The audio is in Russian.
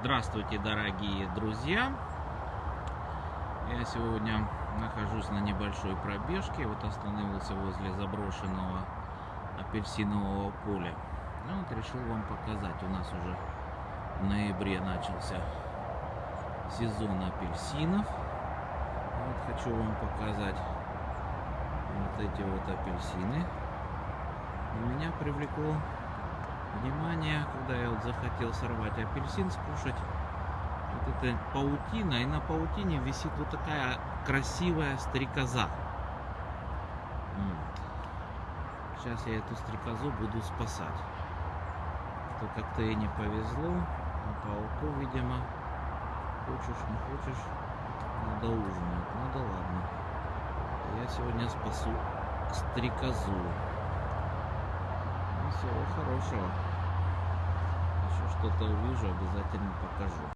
Здравствуйте, дорогие друзья! Я сегодня нахожусь на небольшой пробежке. Вот остановился возле заброшенного апельсинового поля. Ну вот решил вам показать. У нас уже в ноябре начался сезон апельсинов. Вот хочу вам показать вот эти вот апельсины. Меня привлекло внимание, когда я вот захотел сорвать апельсин, скушать. Вот это паутина, и на паутине висит вот такая красивая стрекоза. Сейчас я эту стрекозу буду спасать. То как-то ей не повезло, а пауку, видимо, хочешь, не хочешь, надо ужинать. Ну да ладно. Я сегодня спасу стрекозу. Ну, всего хорошего что-то увижу обязательно покажу.